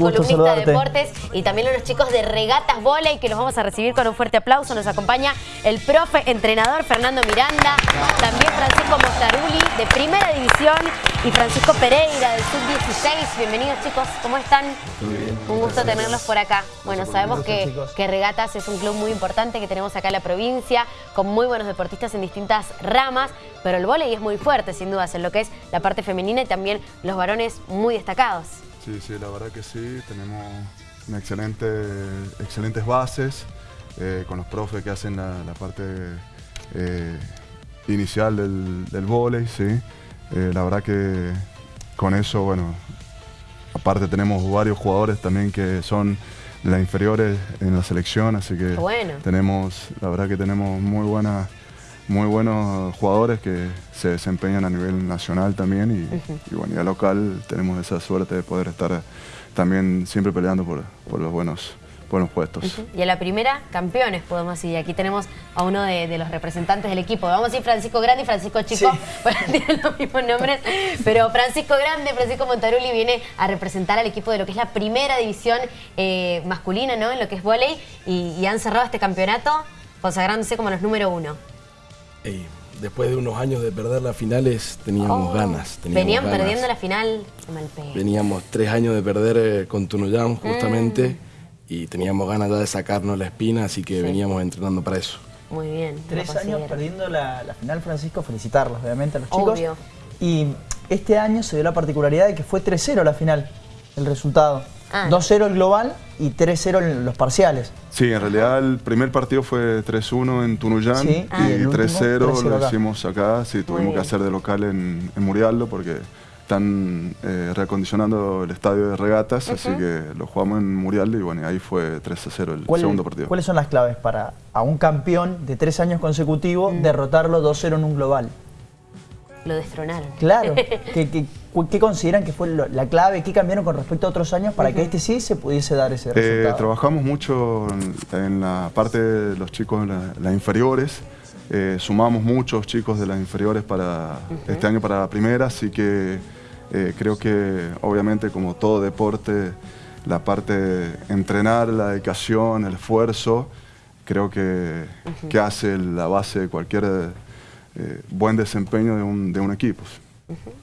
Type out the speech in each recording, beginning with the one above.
nuestro columnista de deportes y también a los chicos de Regatas Voley que los vamos a recibir con un fuerte aplauso. Nos acompaña el profe entrenador Fernando Miranda, también Francisco Mostaruli de Primera División y Francisco Pereira del Sub-16. Bienvenidos chicos, ¿cómo están? Un gusto tenerlos por acá. Bueno, sabemos que, que Regatas es un club muy importante que tenemos acá en la provincia, con muy buenos deportistas en distintas ramas, pero el volei es muy fuerte, sin dudas, en lo que es la parte femenina y también los varones muy destacados. Sí, sí, la verdad que sí, tenemos una excelente, excelentes bases eh, con los profes que hacen la, parte eh, inicial del, del volei, sí. Eh, la verdad que con eso, bueno, aparte tenemos varios jugadores también que son las inferiores en la selección, así que tenemos, la verdad que tenemos muy buenas muy buenos jugadores que se desempeñan a nivel nacional también y, bueno, y a local tenemos esa suerte de poder estar también siempre peleando por, por los buenos buenos puestos. Y a la primera, campeones, podemos decir. Aquí tenemos a uno de, los representantes del equipo. Vamos a decir Francisco Grande y Francisco Chico, tienen los mismos nombres. Pero Francisco Grande, Francisco Montaruli viene a representar al equipo de lo que es la primera división eh, masculina, ¿no? En lo que es volei. Y, han cerrado este campeonato consagrándose como los número uno después de unos años de perder las finales, teníamos oh, ganas. venían perdiendo la final Veníamos tres años de perder eh, con Tunuyán, justamente, mm. y teníamos ganas ya de sacarnos la espina, así que veníamos entrenando para eso. Muy bien. Tres años perdiendo la, final, Francisco, felicitarlos, obviamente, a los chicos. Y este año se dio la particularidad de que fue 3-0 la final, el resultado. 2-0 ah. el global y 3-0 en los parciales. Sí, en realidad el primer partido fue 3-1 en Tunuyán y 3-0 lo hicimos acá. Sí, tuvimos que hacer de local en, en Murialdo porque están eh, reacondicionando el estadio de regatas, así que lo jugamos en Murialdo y bueno, ahí fue 3-0 el segundo partido. ¿Cuáles son las claves para a un campeón de tres años consecutivos mm. derrotarlo 2-0 en un global? Lo destronaron. Claro. ¿Qué, consideran que fue la clave? ¿Qué cambiaron con respecto a otros años para que este sí se pudiese dar ese eh, resultado? trabajamos mucho en, la parte de los chicos, las inferiores. Eh, sumamos muchos chicos de las inferiores para este año para la primera, así que eh, creo que obviamente como todo deporte, la parte de entrenar, la dedicación, el esfuerzo, creo que, que hace la base de cualquier eh, buen desempeño de un, de un equipo.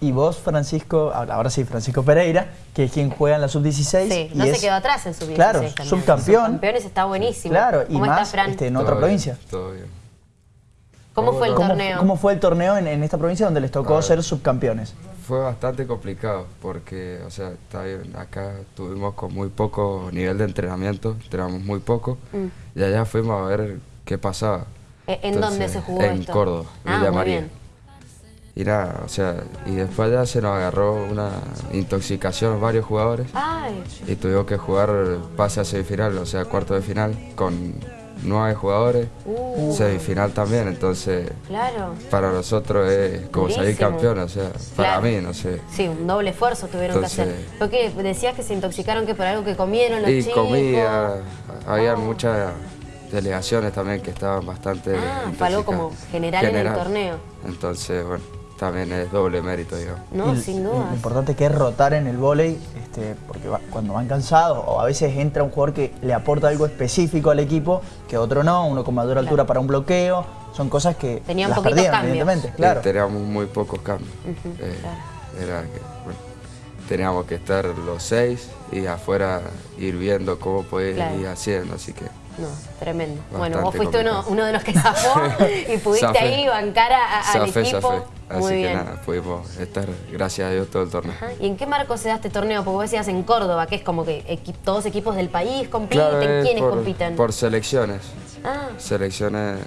Y vos, Francisco, ahora sí, Francisco Pereira, que es quien juega en la Sub-16. Sí, no se quedó atrás en Sub-16 Claro, subcampeón. Subcampeones está buenísimo. Claro, y más este, en otra provincia. todo bien. ¿Cómo fue el torneo? ¿Cómo fue el torneo en, en esta provincia donde les tocó ser subcampeones? Fue bastante complicado porque, o sea, está bien, acá tuvimos con muy poco nivel de entrenamiento, entrenamos muy poco, mm. y allá fuimos a ver qué pasaba. ¿E-, ¿En dónde se jugó en Córdoba, ah, Villa María. Y nada, o sea, y después ya se nos agarró una intoxicación varios jugadores. Y tuvimos que jugar pase a semifinal, o sea, cuarto de final, con nueve jugadores, uh. semifinal también, entonces claro. para nosotros es como salir campeón, o sea, para mí, no sé. Sí, un doble esfuerzo tuvieron que hacer. Porque decías que se intoxicaron que por algo que comieron los y comida, había oh. mucha delegaciones también que estaban bastante... Ah, algo como general, en el torneo. Entonces, bueno, también es doble mérito, digamos. No, sin duda. Lo importante que es rotar en el vóley, este, porque cuando van cansados, o a veces entra un jugador que le aporta algo específico al equipo, que otro no, uno con mayor altura para un bloqueo, son cosas que Tenían las poquitos perdían, cambios. evidentemente, claro. teníamos muy pocos cambios. Eh, era que, bueno, teníamos que estar los seis y afuera ir viendo cómo podía ir haciendo, así que... No, tremendo. bueno, vos fuiste uno, uno, de los que zafó y pudiste ahí bancar al equipo. Así que nada, pudimos estar, gracias a Dios, todo el torneo. ¿Y en qué marco se da este torneo? Porque vos decías en Córdoba, que es como que todos equipos del país compiten. ¿Quiénes compiten? Por selecciones. Ah. Selecciones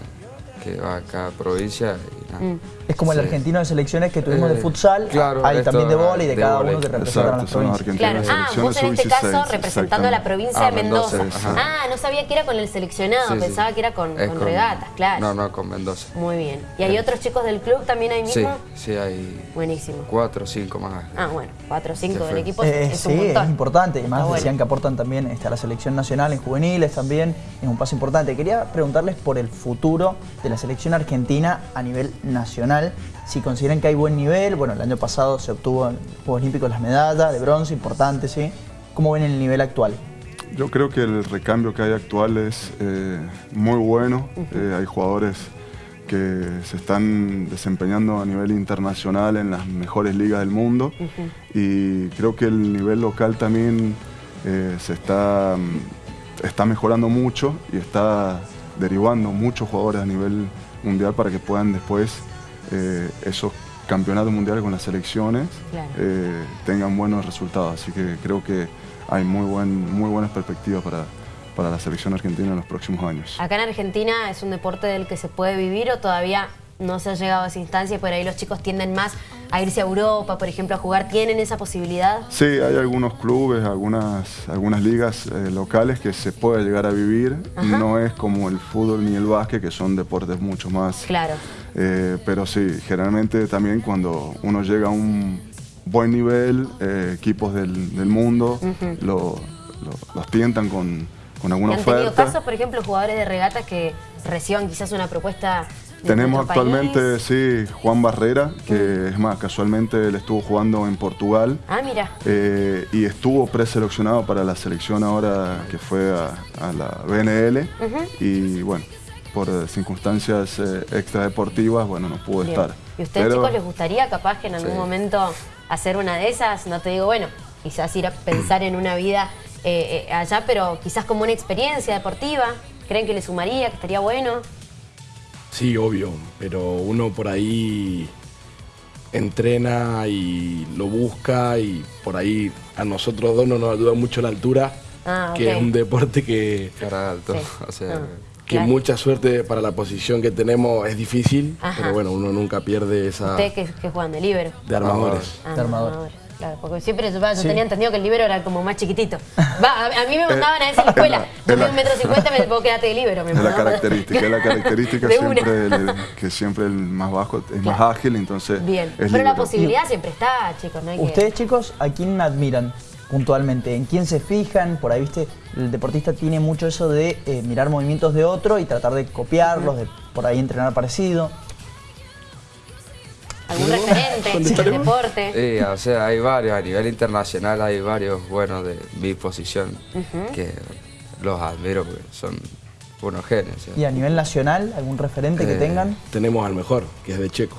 que va a cada provincia Mm. Es como el argentino de selecciones que tuvimos de eh, futsal, hay también de bola y de, cada uno que representa a las provincias. Claro. Ah, vos en este caso representando a la provincia de ah, Mendoza. ah, no sabía que era con el seleccionado, pensaba que era con, regatas, claro. No, no, con Mendoza. Muy bien. ¿Y hay otros chicos del club también ahí mismo? Sí, sí, hay Buenísimo. cuatro o cinco más. Ah, bueno, cuatro o cinco del equipo eh, es un Sí, es importante. Y más decían que aportan también este, a la selección nacional en juveniles también. Es un paso importante. Quería preguntarles por el futuro de la selección argentina a nivel nacional si consideran que hay buen nivel, bueno, el año pasado se obtuvo en Juegos Olímpicos las medallas de bronce, importante, ¿sí? ¿Cómo ven el nivel actual? Yo creo que el recambio que hay actual es eh, muy bueno. Eh, hay jugadores que se están desempeñando a nivel internacional en las mejores ligas del mundo y creo que el nivel local también eh, se está, está mejorando mucho y está derivando muchos jugadores a nivel mundial para que puedan después esos campeonatos mundiales con las selecciones tengan buenos resultados. Así que creo que hay muy, buen, muy buenas perspectivas para, para la selección argentina en los próximos años. Acá en Argentina es un deporte del que se puede vivir o todavía no se ha llegado a esa instancia y por ahí los chicos tienden más a irse a Europa, por ejemplo, a jugar. ¿Tienen esa posibilidad? Sí, hay algunos clubes, algunas, algunas ligas eh, locales que se puede llegar a vivir. No es como el fútbol ni el básquet, que son deportes mucho más... Claro. Eh, pero sí, generalmente también cuando uno llega a un buen nivel, eh, equipos del, mundo los tientan con, con alguna ¿Y han oferta. tenido casos, por ejemplo, jugadores de regatas que reciban quizás una propuesta tenemos actualmente, sí, Juan Barrera, que es más, casualmente él estuvo jugando en Portugal. Ah, mira. Eh, y estuvo preseleccionado para la selección ahora que fue a, la BNL. Y bueno, por circunstancias eh, extradeportivas, bueno, no pudo estar. ¿Y a ustedes, chicos, les gustaría capaz que en algún momento hacer una de esas, no te digo, bueno, quizás ir a pensar en una vida eh, eh, allá, pero quizás como una experiencia deportiva, ¿creen que le sumaría, que estaría bueno? Sí, obvio, pero uno por ahí entrena y lo busca y por ahí a nosotros dos no nos ayuda mucho la altura, ah, que es un deporte que... alto, o sea... Ah que mucha suerte para la posición que tenemos es difícil, pero bueno, uno nunca pierde esa... ¿Ustedes que, juegan de libero? De armadores. Ah, de armadores. Claro, porque siempre yo, tenía entendido que el libero era como más chiquitito. Va, a, mí me mandaban a esa escuela. Yo tengo un metro cincuenta, me puedo quedarte de libero. es la característica, es la característica siempre, que siempre el más bajo es más ágil, entonces Bien, pero la posibilidad siempre está, chicos. No Ustedes, chicos, ¿a quién admiran? puntualmente? ¿En quién se fijan? Por ahí, viste, el deportista tiene mucho eso de eh, mirar movimientos de otro y tratar de copiarlos, de por ahí entrenar parecido. ¿Algún referente del deporte? Sí, o sea, hay varios, a nivel internacional hay varios buenos de mi posición que los admiro porque son unos genios. ¿Y a nivel nacional, algún referente que eh, tengan? Tenemos al mejor, que es de Checo.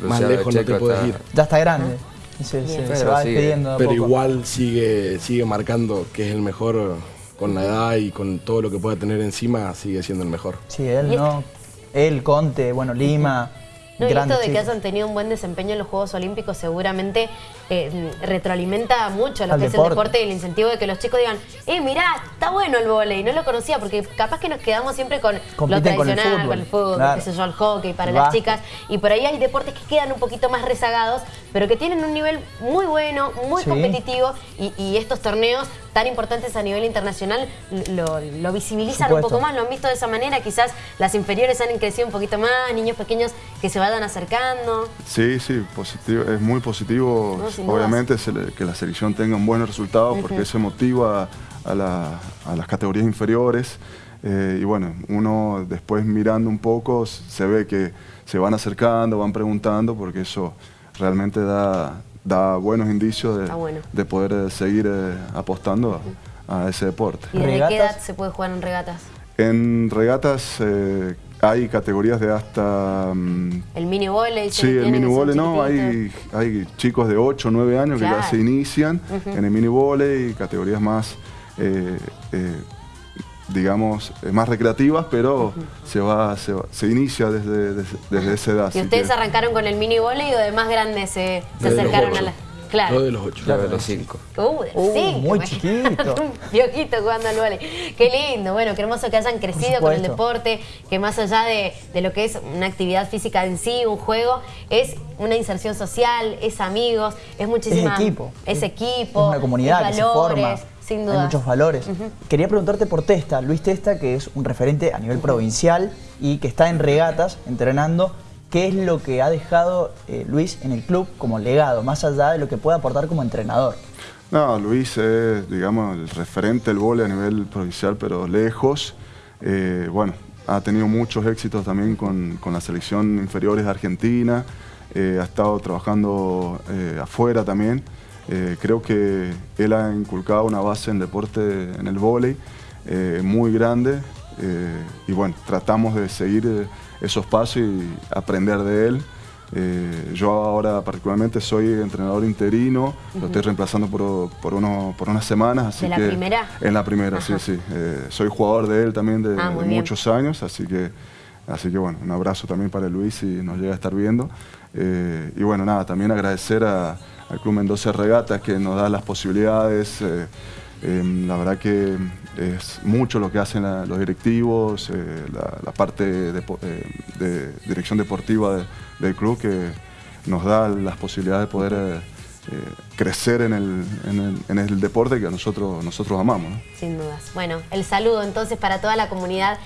Más lejos no te puedes ir. Ya está grande se, va despidiendo Pero igual sigue, sigue marcando que es el mejor con la edad y con todo lo que pueda tener encima, sigue siendo el mejor. Sí, él no. Él, Conte, bueno, Lima. No, y esto de que hayan tenido un buen desempeño en los Juegos Olímpicos seguramente eh, retroalimenta mucho lo que es el deporte. y el incentivo de que los chicos digan, eh, mirá, está bueno el volei, no lo conocía, porque capaz que nos quedamos siempre con lo tradicional, con el fútbol, qué sé yo, el hockey para las chicas, y por ahí hay deportes que quedan un poquito más rezagados, pero que tienen un nivel muy bueno, muy competitivo, y estos torneos tan importantes a nivel internacional lo, visibilizan un poco más, lo han visto de esa manera, quizás las inferiores han crecido un poquito más, niños pequeños que se vayan acercando. Sí, sí, positivo, es muy positivo, obviamente, que la selección tenga un buen resultado porque eso motiva a, las categorías inferiores. Eh, y bueno, uno después mirando un poco se ve que se van acercando, van preguntando, porque eso realmente da, da buenos indicios de, poder eh, seguir eh, apostando a, ese deporte. ¿Y desde qué edad se puede jugar en regatas? En regatas eh, hay categorías de hasta... Mm, ¿El mini volley? Sí, el mini volley no, hay, hay chicos de 8 o 9 años que ya se inician en el mini volley, categorías más digamos, eh, más recreativas, pero se, va, se, inicia desde, desde, esa edad. ¿Y ustedes arrancaron con el mini volei o de más grandes se, acercaron a la...? Claro. de los ocho. Claro, de los cinco. Uh, de los uh, Muy chiquito. un piojito jugando al volei. Qué lindo, bueno, qué hermoso que hayan crecido con el deporte, que más allá de, de, lo que es una actividad física en sí, un juego, es una inserción social, es amigos, es muchísima... Es equipo. Es equipo. Es una comunidad que se forma. Hay muchos valores. Quería preguntarte por Testa, Luis Testa, que es un referente a nivel provincial y que está en regatas entrenando. ¿Qué es lo que ha dejado eh, Luis en el club como legado, más allá de lo que puede aportar como entrenador? No, Luis es, digamos, el referente del vole a nivel provincial, pero lejos. Eh, bueno, ha tenido muchos éxitos también con, la selección inferiores de Argentina. Eh, ha estado trabajando afuera también. Creo que él ha inculcado una base en deporte, en el vóley, muy grande y bueno, tratamos de seguir esos pasos y aprender de él. Eh, yo ahora particularmente soy entrenador interino, lo estoy reemplazando por, por, uno, por unas semanas. Así ¿De la primera? En la primera, sí, sí. Eh, soy jugador de él también de, ah, muchos años, así que, así que bueno, un abrazo también para Luis si nos llega a estar viendo. Eh, y bueno, nada, también agradecer al Club Mendoza Regatas que nos da las posibilidades. la verdad que es mucho lo que hacen los directivos, la, parte de, dirección deportiva de, del club que nos da las posibilidades de poder eh, eh, crecer en el, en, el, deporte que nosotros, nosotros amamos. Sin dudas. Bueno, el saludo entonces para toda la comunidad.